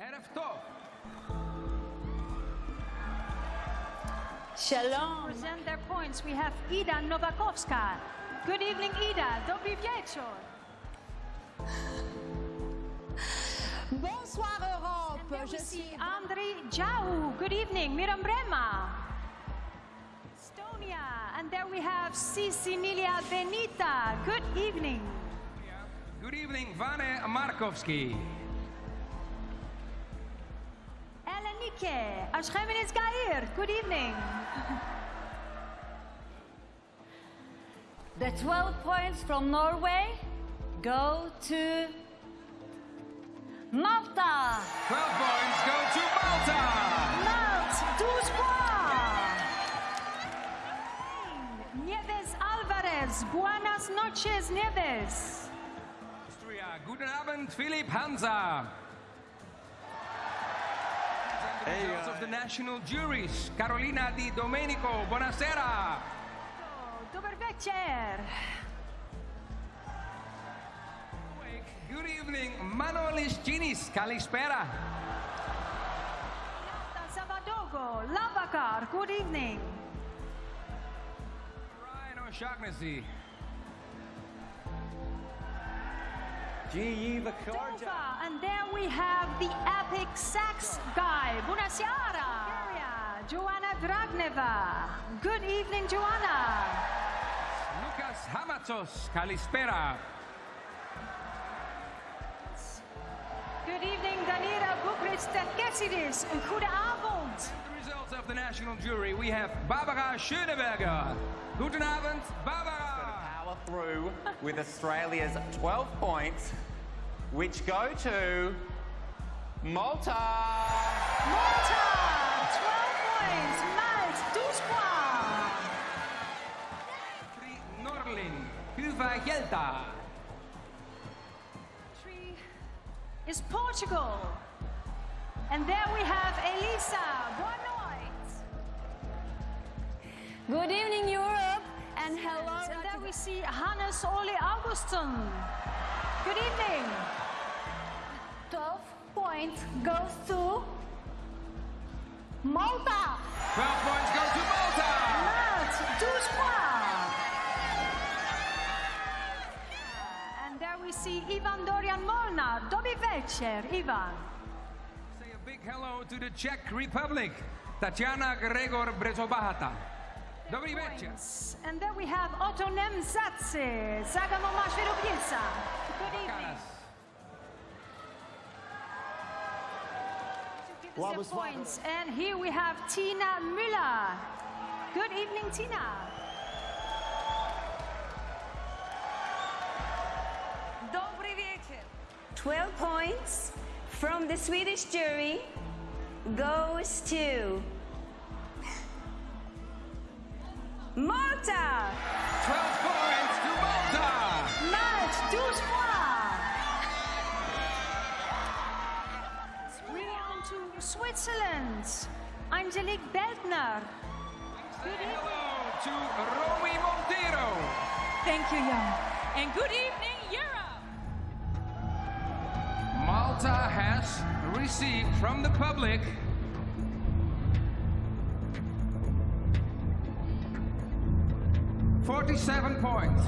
ערב טוב. Shalom. Present their points. We have Ida Nowakowska. Good evening, Ida. Dobry wieczór. Bonsoir, Europe. Je suis Andri Xhahu. Good evening, Miram Brema. Estonia. And there we have Sisi Nilia Benita. Good evening. Good evening, Vane Markovsky. Elenike. Ashkemenes Gair. Good evening. The 12 points from Norway go to Malta. 12 points go to Malta. Malta, 12 points. Nieves Alvarez. Buenas noches, Nieves. Austria. Guten Abend, Philipp Hansa. The of the national juries. Carolina Di Domenico. Buonasera. Dober večer. Good evening, Manolis Ginis. Kalispera. Savadogo. Lavakar. Good evening. Ryan O'Shaughnessy. Dova. And there we have the epic sax guy. Bunasiara. Bulgaria, Joanna Dragneva. Good evening, Joanna. Loukas Hamatsos. Kalispera. Good evening, Danira Boukhriss-Terkessidis. Goede avond. The results of the national jury. We have Barbara Schöneberger. Guten Abend, Barbara. Power through with Australia's 12 points, which go to Malta. Malta, 12 points. Malt, 12 points. Tri Norlin. Huva Gelta. Three is Portugal. And there we have Elisa. Boa. Good evening, Europe, and hello. And there we see Hannes Ole Augustin. Good evening. 12 points goes to Malta. 12 points go to Malta. Malt, 12 points. And there we see Ivan Dorian Molnar. Dobry večer, Ivan. Say a big hello to the Czech Republic. Tatiana Gregor Brzobohatá. Dobry večer. Points. And then we have Otto Nemzatze. Zagamo Mashvirubica. Good evening. Give us your points. And here we have Tina Müller. Good evening, Tina. Добрый вечер. 12 points from the Swedish jury goes to Malta. 12 points to Malta. Malt, 12 points. We on to Switzerland. Angélique Beldner. Say hello to Romy Monteiro. Thank you, Jan. And good evening, Europe. Malta has received from the public Forty-seven points.